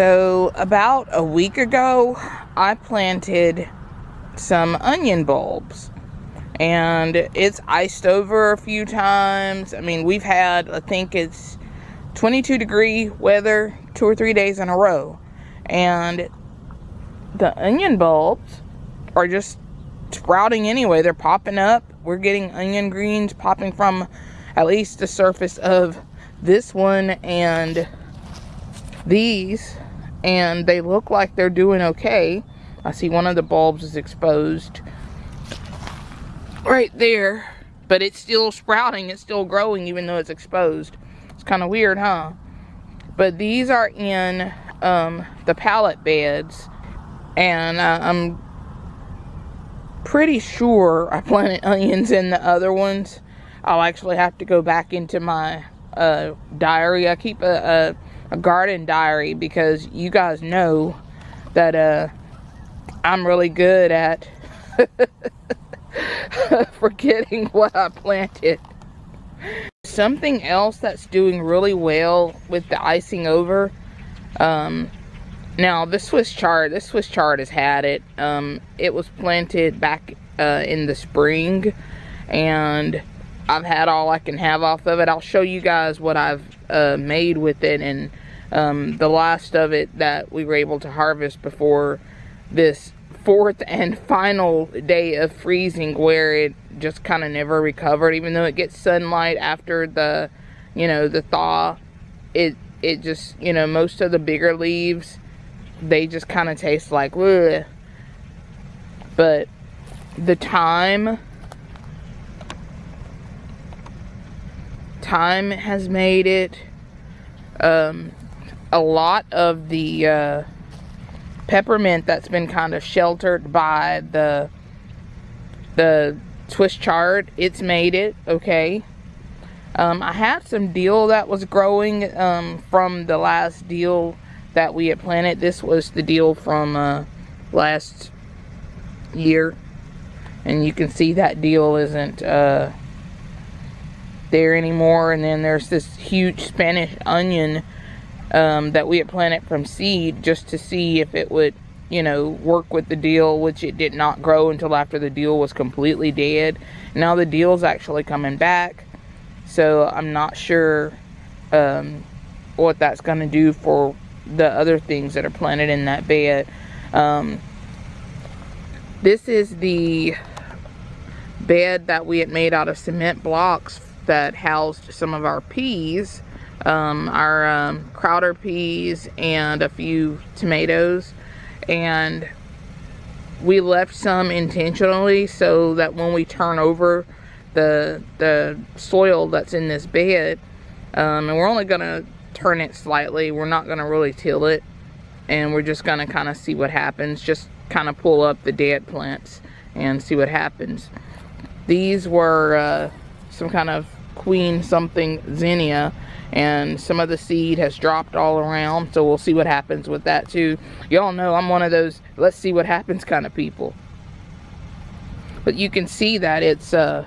So about a week ago, I planted some onion bulbs and it's iced over a few times. I mean, we've had, I think it's 22 degree weather two or three days in a row. And the onion bulbs are just sprouting anyway. They're popping up. We're getting onion greens popping from at least the surface of this one and these. And they look like they're doing okay. I see one of the bulbs is exposed right there. But it's still sprouting. It's still growing even though it's exposed. It's kind of weird, huh? But these are in um, the pallet beds. And uh, I'm pretty sure I planted onions in the other ones. I'll actually have to go back into my uh, diary. I keep a, a, a, garden diary because you guys know that uh, I'm really good at forgetting what I planted. Something else that's doing really well with the icing over. Um, now, this Swiss chard, this Swiss chard has had it. Um, it was planted back uh, in the spring. And I've had all I can have off of it. I'll show you guys what I've uh, made with it. And um, the last of it that we were able to harvest before this fourth and final day of freezing where it just kind of never recovered even though it gets sunlight after the you know the thaw it it just you know most of the bigger leaves they just kind of taste like Ugh. but the thyme thyme has made it um, a lot of the uh, peppermint that's been kind of sheltered by the the Swiss chard it's made it okay? Um, I had some dill that was growing um, from the last dill that we had planted. This was the dill from uh, last year. And you can see that dill isn't uh, there anymore. And then there's this huge Spanish onion um, that we had planted from seed just to see if it would, you know, work with the dill, which it did not grow until after the dill was completely dead. Now the dill's actually coming back, so I'm not sure um, what that's going to do for the other things that are planted in that bed. Um, this is the bed that we had made out of cement blocks that housed some of our peas um, our um, Crowder peas and a few tomatoes. And we left some intentionally so that when we turn over the the soil that's in this bed um, and we're only gonna turn it slightly we're not gonna really till it. And we're just gonna kind of see what happens just kind of pull up the dead plants and see what happens. These were uh, some kind of queen something zinnia and some of the seed has dropped all around so we'll see what happens with that too. Y'all know i'm one of those let's see what happens kind of people. But you can see that it's uh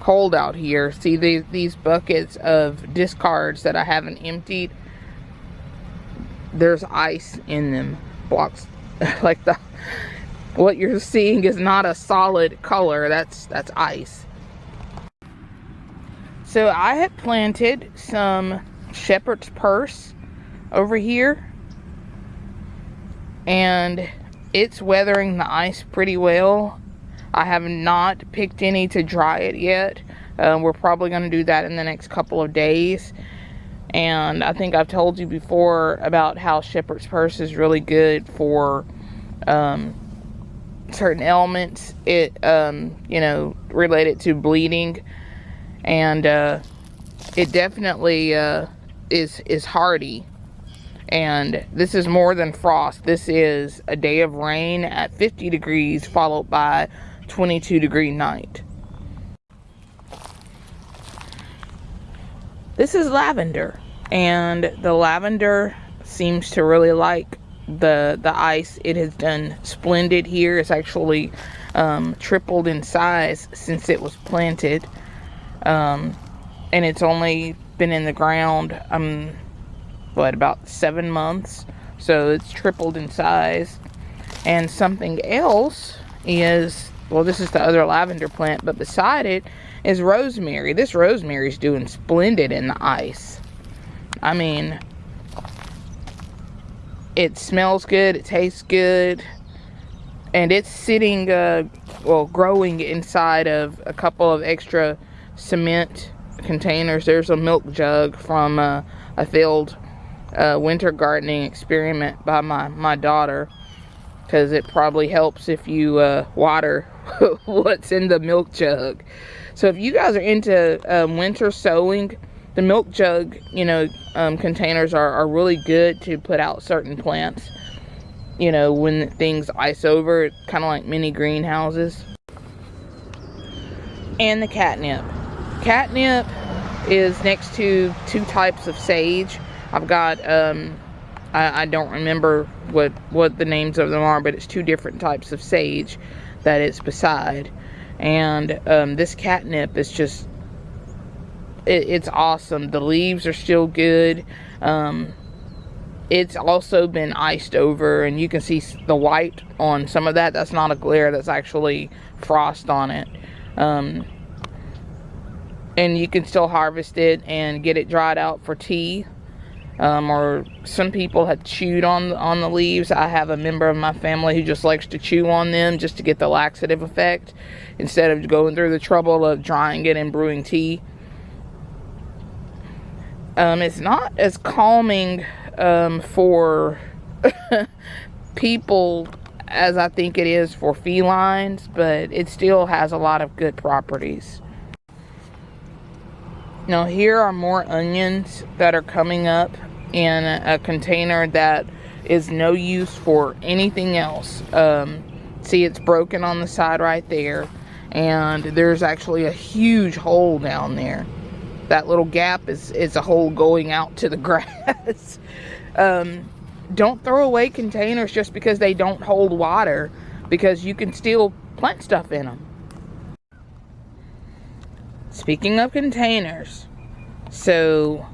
cold out here. See these these buckets of discards that i haven't emptied? There's ice in them blocks. Like the what you're seeing is not a solid color. That's that's ice so I had planted some shepherd's purse over here. And it's weathering the ice pretty well. I have not picked any to dry it yet. Uh, we're probably going to do that in the next couple of days. And I think I've told you before about how shepherd's purse is really good for um, certain elements. It, um, you know, related to bleeding and uh, it definitely uh, is is hardy. And this is more than frost. This is a day of rain at 50 degrees followed by 22 degree night. This is lavender. And the lavender seems to really like the the ice. It has done splendid here. It's actually um, tripled in size since it was planted um, and it's only been in the ground, um, what, about seven months. So it's tripled in size. And something else is, well, this is the other lavender plant, but beside it is rosemary. This rosemary is doing splendid in the ice. I mean, it smells good, it tastes good, and it's sitting, uh, well, growing inside of a couple of extra cement containers. There's a milk jug from uh, a failed uh, winter gardening experiment by my, my daughter because it probably helps if you uh, water what's in the milk jug. So if you guys are into um, winter sowing, the milk jug, you know, um, containers are, are really good to put out certain plants. You know, when things ice over, kind of like mini greenhouses. And the catnip. Catnip is next to two types of sage. I've got, um, I, I don't remember what, what the names of them are, but it's two different types of sage that it's beside. And um, this catnip is just, it, it's awesome. The leaves are still good. Um, it's also been iced over and you can see the white on some of that. That's not a glare, that's actually frost on it. Um, and you can still harvest it and get it dried out for tea. Um, or some people have chewed on on the leaves. I have a member of my family who just likes to chew on them just to get the laxative effect instead of going through the trouble of drying it and brewing tea. Um, it's not as calming um, for people as I think it is for felines but it still has a lot of good properties now here are more onions that are coming up in a container that is no use for anything else. Um, see it's broken on the side right there and there's actually a huge hole down there. That little gap is, is a hole going out to the grass. um, don't throw away containers just because they don't hold water because you can still plant stuff in them. Speaking of containers, so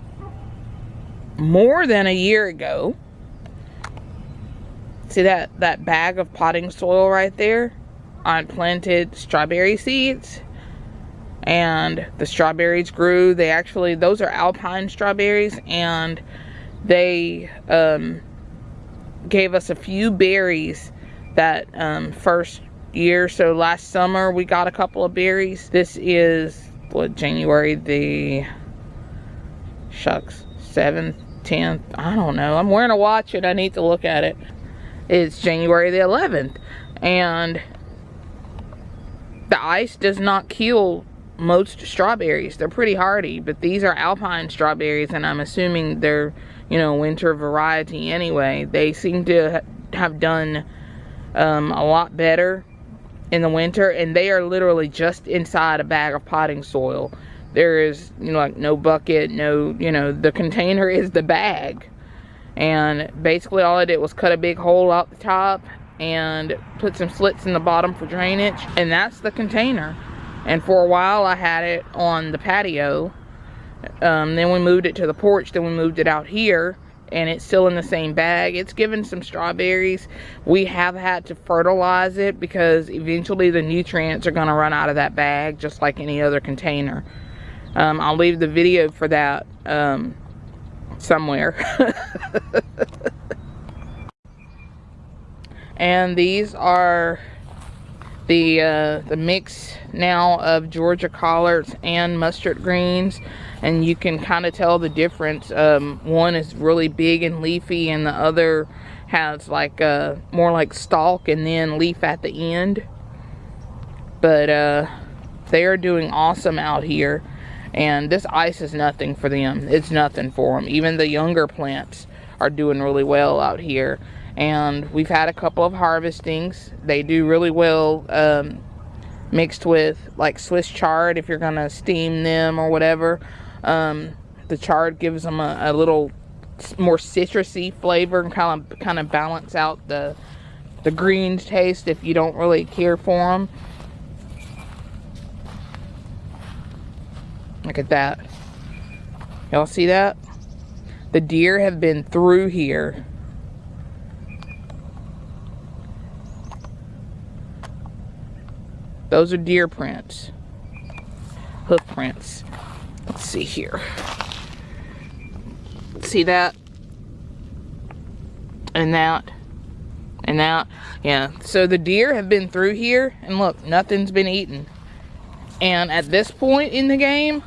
more than a year ago, see that, that bag of potting soil right there? I planted strawberry seeds and the strawberries grew. They actually, those are alpine strawberries and they um, gave us a few berries that um, first year. So last summer we got a couple of berries. This is what January the shucks 7th 10th I don't know. I'm wearing a watch and I need to look at it. It's January the 11th and the ice does not kill most strawberries. They're pretty hardy but these are alpine strawberries and I'm assuming they're you know winter variety anyway. They seem to have done um, a lot better in the winter and they are literally just inside a bag of potting soil. There is you know like no bucket no you know the container is the bag. And basically all I did was cut a big hole out the top and put some slits in the bottom for drainage and that's the container. And for a while I had it on the patio. Um, then we moved it to the porch then we moved it out here and it's still in the same bag. It's given some strawberries. We have had to fertilize it because eventually the nutrients are going to run out of that bag just like any other container. Um, I'll leave the video for that um, somewhere. and these are the uh, the mix now of Georgia collards and mustard greens and you can kind of tell the difference. Um, one is really big and leafy and the other has like uh, more like stalk and then leaf at the end. But uh, they are doing awesome out here and this ice is nothing for them. It's nothing for them even the younger plants are doing really well out here and we've had a couple of harvestings they do really well um, mixed with like Swiss chard if you're gonna steam them or whatever um, the chard gives them a, a little more citrusy flavor and kind of kind of balance out the the green taste if you don't really care for them Look at that. Y'all see that? The deer have been through here Those are deer prints. Hoof prints. Let's see here. See that? And that. And that. Yeah. So the deer have been through here. And look, nothing's been eaten. And at this point in the game,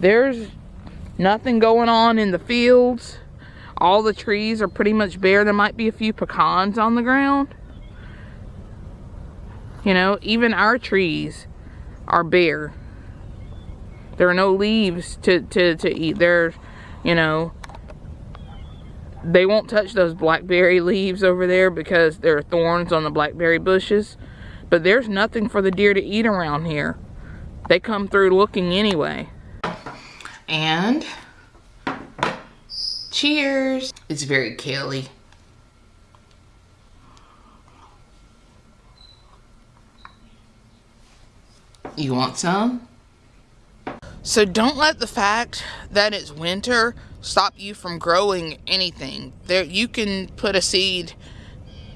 there's nothing going on in the fields. All the trees are pretty much bare. There might be a few pecans on the ground. You know, even our trees are bare. There are no leaves to, to, to eat. There's, you know, they won't touch those blackberry leaves over there because there are thorns on the blackberry bushes. But there's nothing for the deer to eat around here. They come through looking anyway. And cheers. It's very kale You want some? So don't let the fact that it's winter stop you from growing anything. There you can put a seed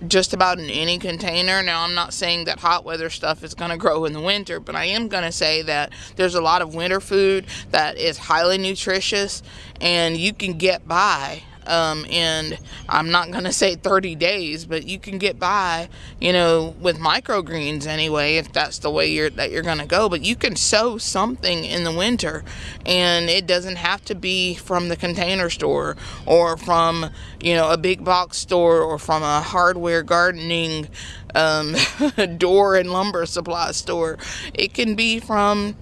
just about in any container. Now, I'm not saying that hot weather stuff is going to grow in the winter, but I am going to say that there's a lot of winter food that is highly nutritious and you can get by um, and I'm not gonna say 30 days, but you can get by, you know, with microgreens anyway, if that's the way you're that you're gonna go. But you can sow something in the winter, and it doesn't have to be from the container store or from you know a big box store or from a hardware gardening um, door and lumber supply store. It can be from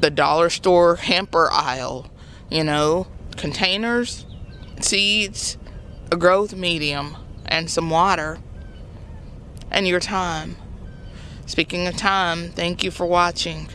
the dollar store hamper aisle, you know, containers seeds, a growth medium, and some water, and your time. Speaking of time, thank you for watching.